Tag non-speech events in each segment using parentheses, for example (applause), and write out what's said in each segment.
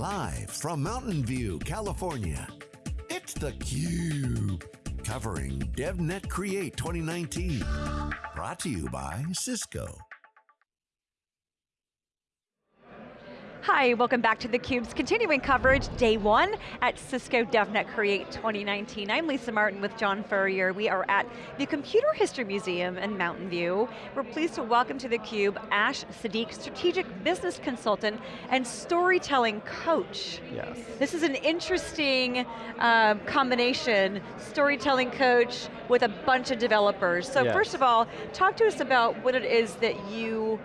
Live from Mountain View, California, it's theCUBE. Covering DevNet Create 2019. Brought to you by Cisco. Hi, welcome back to theCUBE's continuing coverage, day one at Cisco DevNet Create 2019. I'm Lisa Martin with John Furrier. We are at the Computer History Museum in Mountain View. We're pleased to welcome to theCUBE Ash Sadiq, Strategic Business Consultant and Storytelling Coach. Yes. This is an interesting uh, combination, storytelling coach with a bunch of developers. So yes. first of all, talk to us about what it is that you,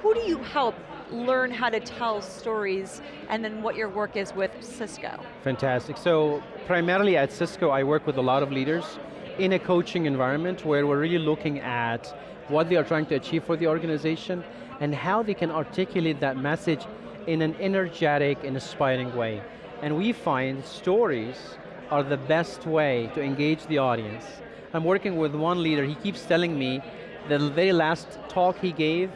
who do you help learn how to tell stories and then what your work is with Cisco. Fantastic, so primarily at Cisco I work with a lot of leaders in a coaching environment where we're really looking at what they are trying to achieve for the organization and how they can articulate that message in an energetic and inspiring way. And we find stories are the best way to engage the audience. I'm working with one leader, he keeps telling me the very last talk he gave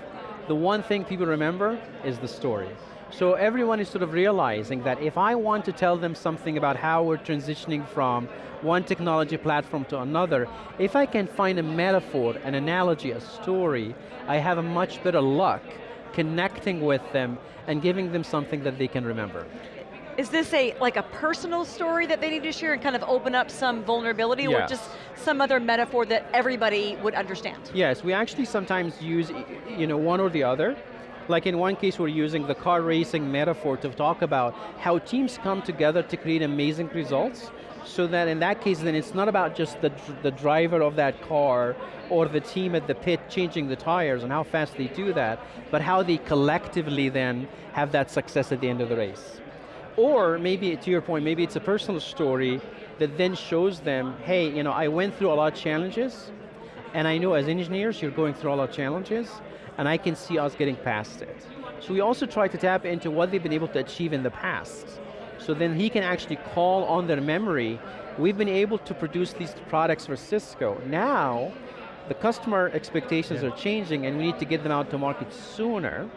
the one thing people remember is the story. So everyone is sort of realizing that if I want to tell them something about how we're transitioning from one technology platform to another, if I can find a metaphor, an analogy, a story, I have a much better luck connecting with them and giving them something that they can remember. Is this a like a personal story that they need to share and kind of open up some vulnerability yes. or just some other metaphor that everybody would understand? Yes, we actually sometimes use you know, one or the other. Like in one case we're using the car racing metaphor to talk about how teams come together to create amazing results so that in that case then it's not about just the, the driver of that car or the team at the pit changing the tires and how fast they do that, but how they collectively then have that success at the end of the race. Or maybe, to your point, maybe it's a personal story that then shows them, hey, you know, I went through a lot of challenges, and I know as engineers, you're going through a lot of challenges, and I can see us getting past it. So we also try to tap into what they've been able to achieve in the past. So then he can actually call on their memory. We've been able to produce these products for Cisco. Now, the customer expectations yeah. are changing and we need to get them out to market sooner.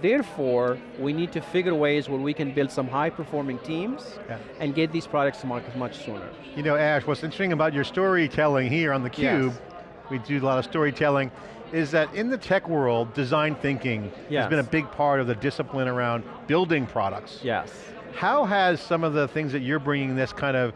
Therefore, we need to figure ways where we can build some high performing teams yeah. and get these products to market much sooner. You know, Ash, what's interesting about your storytelling here on theCUBE, yes. we do a lot of storytelling, is that in the tech world, design thinking yes. has been a big part of the discipline around building products. Yes. How has some of the things that you're bringing this kind of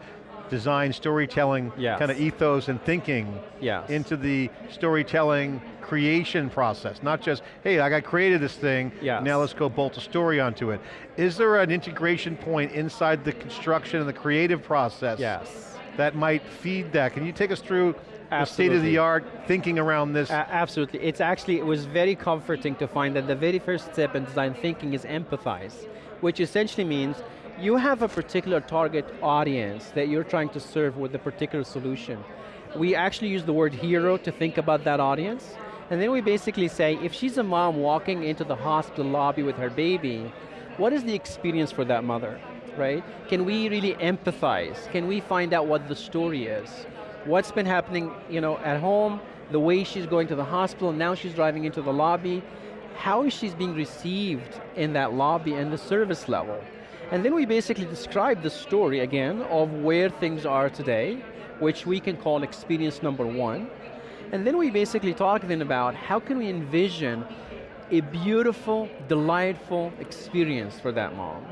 design storytelling yes. kind of ethos and thinking yes. into the storytelling creation process, not just, hey, I got created this thing, yes. now let's go bolt a story onto it. Is there an integration point inside the construction and the creative process yes. that might feed that? Can you take us through Absolutely. the state of the art thinking around this? absolutely, it's actually, it was very comforting to find that the very first step in design thinking is empathize, which essentially means you have a particular target audience that you're trying to serve with a particular solution. We actually use the word hero to think about that audience, and then we basically say, if she's a mom walking into the hospital lobby with her baby, what is the experience for that mother, right? Can we really empathize? Can we find out what the story is? What's been happening you know, at home, the way she's going to the hospital, now she's driving into the lobby, how is she being received in that lobby and the service level? And then we basically describe the story again of where things are today, which we can call experience number one, and then we basically talk then about how can we envision a beautiful, delightful experience for that mom.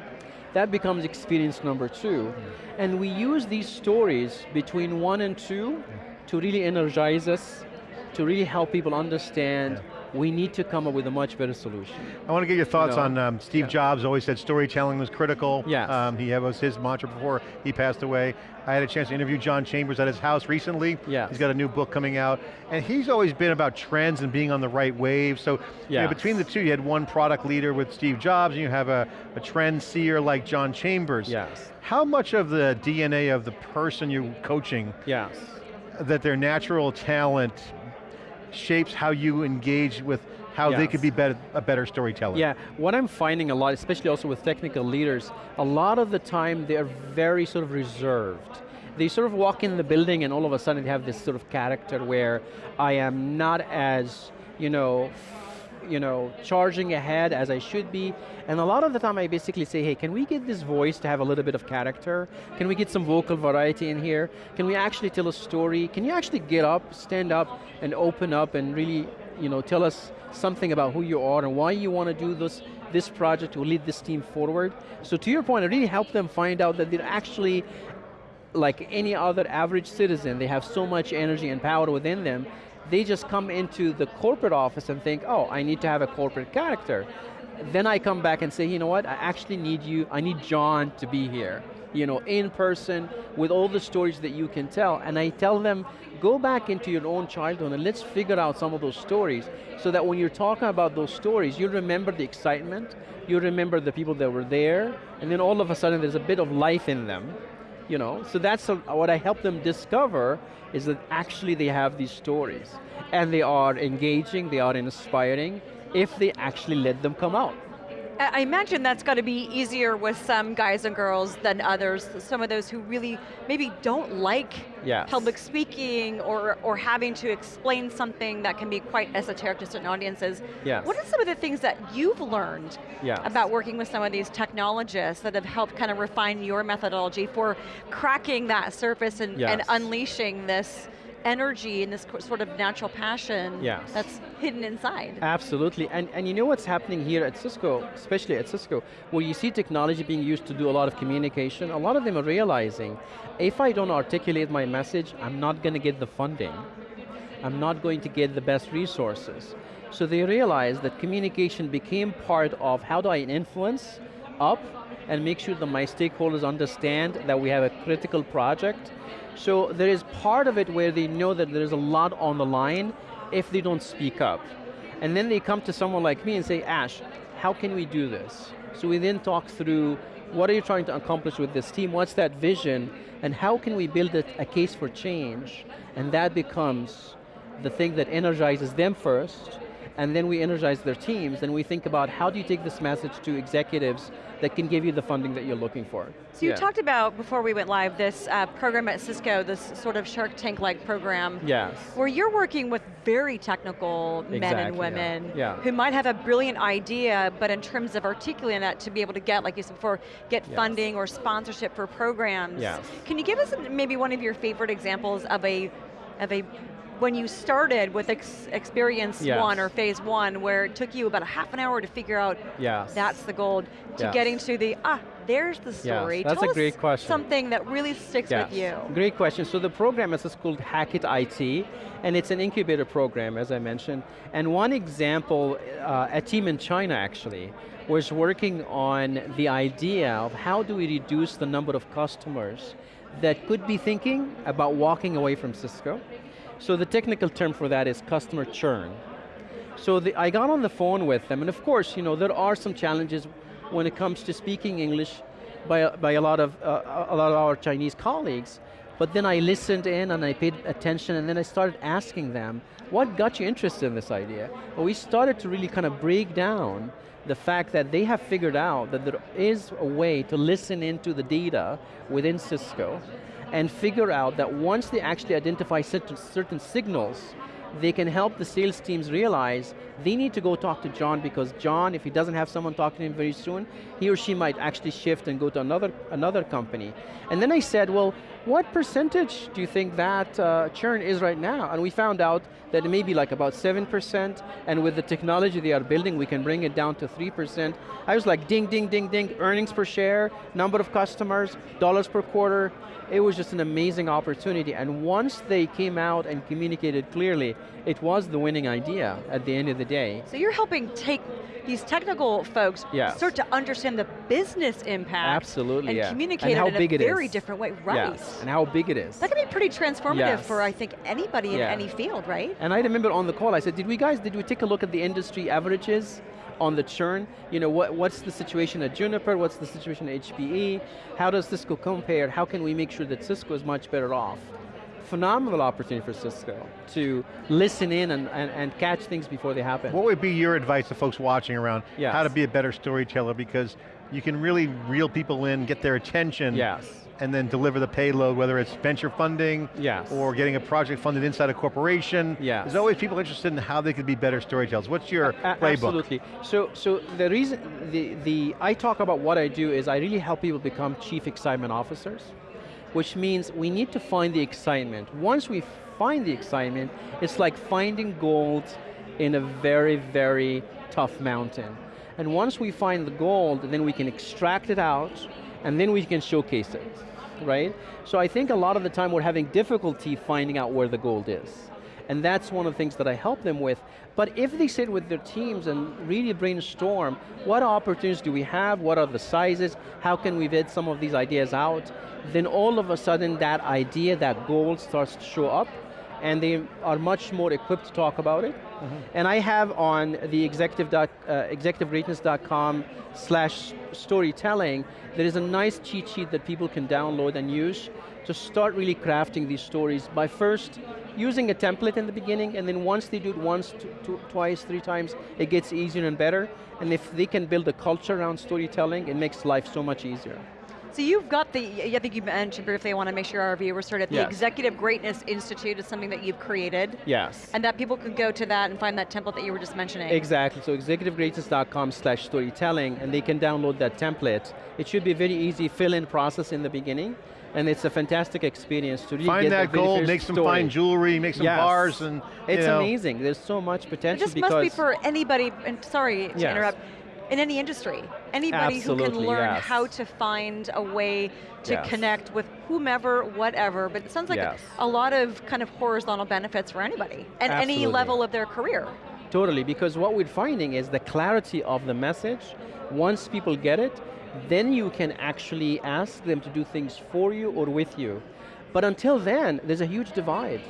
That becomes experience number two. And we use these stories between one and two to really energize us, to really help people understand yeah we need to come up with a much better solution. I want to get your thoughts you know, on um, Steve yeah. Jobs always said storytelling was critical. Yes. Um, he was his mantra before he passed away. I had a chance to interview John Chambers at his house recently. Yes. He's got a new book coming out. And he's always been about trends and being on the right wave. So yes. you know, between the two, you had one product leader with Steve Jobs, and you have a, a trend seer like John Chambers. Yes. How much of the DNA of the person you're coaching yes. that their natural talent shapes how you engage with how yes. they could be better, a better storyteller. Yeah, what I'm finding a lot, especially also with technical leaders, a lot of the time they're very sort of reserved. They sort of walk in the building and all of a sudden they have this sort of character where I am not as, you know, you know, charging ahead as I should be. And a lot of the time I basically say, hey, can we get this voice to have a little bit of character? Can we get some vocal variety in here? Can we actually tell a story? Can you actually get up, stand up, and open up and really, you know, tell us something about who you are and why you want to do this, this project or lead this team forward. So to your point, I really help them find out that they're actually like any other average citizen, they have so much energy and power within them, they just come into the corporate office and think, oh, I need to have a corporate character. Then I come back and say, you know what, I actually need you, I need John to be here. You know, in person, with all the stories that you can tell. And I tell them, go back into your own childhood and let's figure out some of those stories so that when you're talking about those stories, you remember the excitement, you remember the people that were there, and then all of a sudden there's a bit of life in them you know, so that's a, what I help them discover is that actually they have these stories and they are engaging, they are inspiring if they actually let them come out. I imagine that's got to be easier with some guys and girls than others, some of those who really maybe don't like yes. public speaking or, or having to explain something that can be quite esoteric to certain audiences. Yes. What are some of the things that you've learned yes. about working with some of these technologists that have helped kind of refine your methodology for cracking that surface and, and unleashing this energy and this sort of natural passion yes. that's hidden inside. Absolutely, and, and you know what's happening here at Cisco, especially at Cisco, where you see technology being used to do a lot of communication, a lot of them are realizing, if I don't articulate my message, I'm not going to get the funding. I'm not going to get the best resources. So they realized that communication became part of how do I influence up and make sure that my stakeholders understand that we have a critical project so there is part of it where they know that there's a lot on the line if they don't speak up. And then they come to someone like me and say, Ash, how can we do this? So we then talk through, what are you trying to accomplish with this team? What's that vision? And how can we build a, a case for change? And that becomes the thing that energizes them first, and then we energize their teams, and we think about how do you take this message to executives that can give you the funding that you're looking for. So you yeah. talked about, before we went live, this uh, program at Cisco, this sort of Shark Tank-like program. Yes. Where you're working with very technical exactly, men and women yeah. Yeah. who might have a brilliant idea, but in terms of articulating that to be able to get, like you said before, get yes. funding or sponsorship for programs. Yes. Can you give us maybe one of your favorite examples of a of a when you started with ex experience yes. one or phase one, where it took you about a half an hour to figure out yes. that's the gold, to yes. getting to the, ah, there's the story. Yes, that's Tell a great question. something that really sticks yes. with you. Great question. So the program is called Hackett IT, and it's an incubator program, as I mentioned. And one example, uh, a team in China actually, was working on the idea of how do we reduce the number of customers that could be thinking about walking away from Cisco, so the technical term for that is customer churn. So the, I got on the phone with them, and of course, you know, there are some challenges when it comes to speaking English by, by a, lot of, uh, a lot of our Chinese colleagues, but then I listened in and I paid attention and then I started asking them, what got you interested in this idea? Well, we started to really kind of break down the fact that they have figured out that there is a way to listen into the data within Cisco and figure out that once they actually identify certain, certain signals, they can help the sales teams realize they need to go talk to John because John, if he doesn't have someone talking to him very soon, he or she might actually shift and go to another, another company. And then I said, well, what percentage do you think that uh, churn is right now? And we found out that it may be like about 7%, and with the technology they are building, we can bring it down to 3%. I was like, ding, ding, ding, ding, earnings per share, number of customers, dollars per quarter, it was just an amazing opportunity, and once they came out and communicated clearly, it was the winning idea at the end of the day. So you're helping take these technical folks yes. start to understand the business impact Absolutely, and yeah. communicate and it in a very is. different way, right. Yes, and how big it is. That can be pretty transformative yes. for, I think, anybody in any field, right? And I remember on the call, I said, did we guys, did we take a look at the industry averages? on the churn, you know, what, what's the situation at Juniper, what's the situation at HPE, how does Cisco compare, how can we make sure that Cisco is much better off? Phenomenal opportunity for Cisco to listen in and, and, and catch things before they happen. What would be your advice to folks watching around yes. how to be a better storyteller because you can really reel people in, get their attention yes and then deliver the payload, whether it's venture funding, yes. or getting a project funded inside a corporation. Yes. There's always people interested in how they could be better storytellers. What's your a playbook? Absolutely. So, so the reason, the, the, I talk about what I do is I really help people become chief excitement officers, which means we need to find the excitement. Once we find the excitement, it's like finding gold in a very, very tough mountain. And once we find the gold, then we can extract it out, and then we can showcase it, right? So I think a lot of the time we're having difficulty finding out where the gold is. And that's one of the things that I help them with. But if they sit with their teams and really brainstorm, what opportunities do we have, what are the sizes, how can we vet some of these ideas out, then all of a sudden that idea, that goal starts to show up, and they are much more equipped to talk about it. Mm -hmm. And I have on the executive uh, executivegreatness.com slash storytelling, there is a nice cheat sheet that people can download and use to start really crafting these stories by first using a template in the beginning, and then once they do it once, twice, three times, it gets easier and better. And if they can build a culture around storytelling, it makes life so much easier. So you've got the, I think you mentioned briefly, I want to make sure our viewers heard it, the yes. Executive Greatness Institute is something that you've created. Yes. And that people can go to that and find that template that you were just mentioning. Exactly, so executivegreatness.com slash storytelling, and they can download that template. It should be a very easy fill-in process in the beginning, and it's a fantastic experience to really Find that gold, make some story. fine jewelry, make some yes. bars, and It's know. amazing, there's so much potential It just must be for anybody, and sorry to yes. interrupt, in any industry. Anybody Absolutely, who can learn yes. how to find a way to yes. connect with whomever, whatever, but it sounds like yes. a, lot of kind of horizontal benefits for anybody, at Absolutely. any level of their career. Totally, because what we're finding is the clarity of the message, once people get it, then you can actually ask them to do things for you or with you. But until then, there's a huge divide.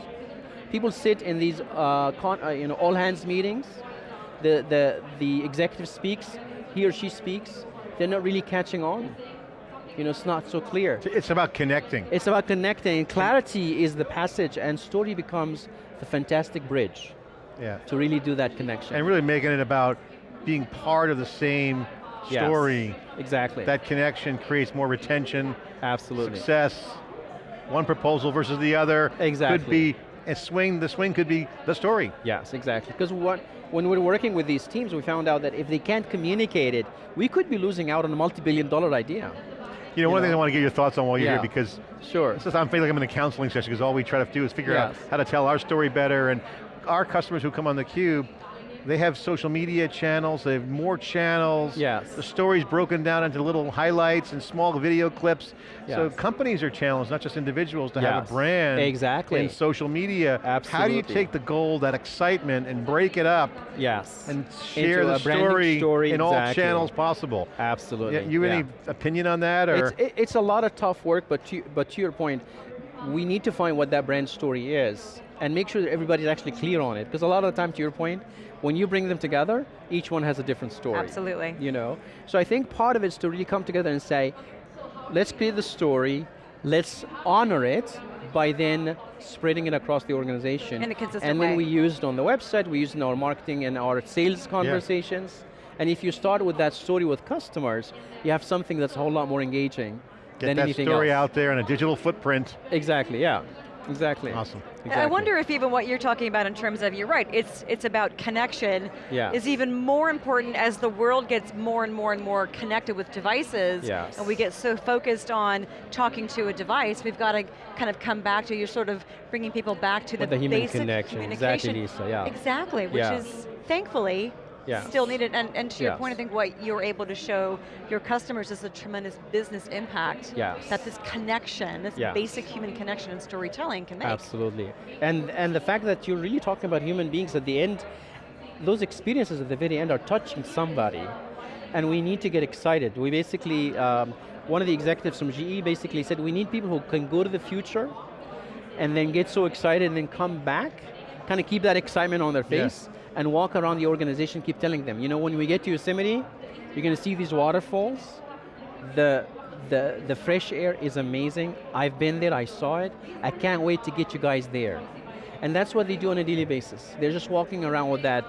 People sit in these uh, uh, you know, all hands meetings, the, the, the executive speaks, he or she speaks, they're not really catching on. You know, it's not so clear. It's about connecting. It's about connecting, and clarity is the passage, and story becomes the fantastic bridge yeah. to really do that connection. And really making it about being part of the same story. Yes, exactly. That connection creates more retention. Absolutely. Success. One proposal versus the other. Exactly. Could be a swing, the swing could be the story. Yes, exactly. Because what, when we're working with these teams, we found out that if they can't communicate it, we could be losing out on a multi-billion dollar idea. You know, one thing I want to get your thoughts on while you're yeah. here because sure. Just, I'm feeling like I'm in a counseling session because all we try to do is figure yes. out how to tell our story better and our customers who come on theCUBE, they have social media channels, they have more channels. Yes. The story's broken down into little highlights and small video clips. Yes. So companies are challenged, not just individuals, to yes. have a brand. Exactly. In social media. Absolutely. How do you take the goal, that excitement, and break it up? Yes. And share Into the story, story, in exactly. all channels possible. Absolutely. Yeah, you yeah. any opinion on that? Or? It's, it's a lot of tough work, but to, but to your point, we need to find what that brand story is and make sure that everybody's actually clear on it. Because a lot of the time, to your point, when you bring them together, each one has a different story. Absolutely. You know? So I think part of it is to really come together and say, let's create the story, let's honor it by then spreading it across the organization. In a consistent And then way. we use it on the website, we use it in our marketing and our sales conversations. Yeah. And if you start with that story with customers, you have something that's a whole lot more engaging Get than that story out there in a digital footprint. Exactly, yeah. Exactly. Awesome. Exactly. I wonder if even what you're talking about in terms of, you're right, it's, it's about connection, yes. is even more important as the world gets more and more and more connected with devices, yes. and we get so focused on talking to a device, we've got to kind of come back to, you're sort of bringing people back to the, the human basic connection. communication. Exactly, Lisa, yeah. Exactly, which yeah. is, thankfully, yeah. still needed. And, and to your point, I think what you're able to show your customers is a tremendous business impact yes. that this connection, this yes. basic human connection and storytelling can make. Absolutely. And, and the fact that you're really talking about human beings at the end, those experiences at the very end are touching somebody. And we need to get excited. We basically, um, one of the executives from GE basically said, we need people who can go to the future and then get so excited and then come back, kind of keep that excitement on their face, and walk around the organization, keep telling them, you know, when we get to Yosemite, you're going to see these waterfalls. The, the, the fresh air is amazing. I've been there, I saw it. I can't wait to get you guys there. And that's what they do on a daily basis. They're just walking around with that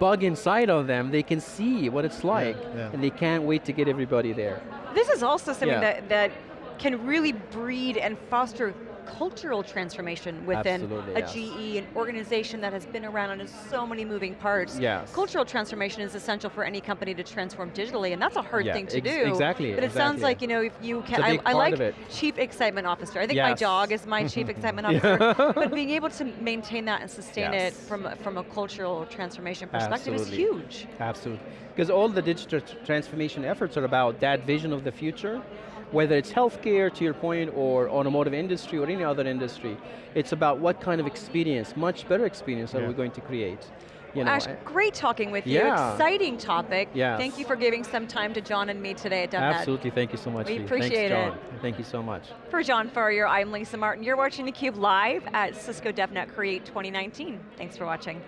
bug inside of them. They can see what it's like, yeah, yeah. and they can't wait to get everybody there. This is also something yeah. that, that can really breed and foster cultural transformation within a yes. GE, an organization that has been around and has so many moving parts. Yes. Cultural transformation is essential for any company to transform digitally, and that's a hard yeah, thing to ex do. Exactly. But it exactly. sounds like, you know, if you can, I, I, like chief excitement officer. I think yes. my dog is my chief (laughs) excitement officer, but (laughs) being able to maintain that and sustain yes. it from, from a cultural transformation perspective Absolutely. is huge. Absolutely. Because all the digital transformation efforts are about that vision of the future, whether it's healthcare, to your point, or automotive industry, or any other industry, it's about what kind of experience, much better experience yeah. are we going to create. You know, Ash, great talking with you. Yeah. Exciting topic. Yes. Thank you for giving some time to John and me today at DevNet. Absolutely, thank you so much. We appreciate Thanks, it. Thank you so much. For John Furrier, I'm Lisa Martin. You're watching theCUBE live at Cisco DevNet Create 2019. Thanks for watching.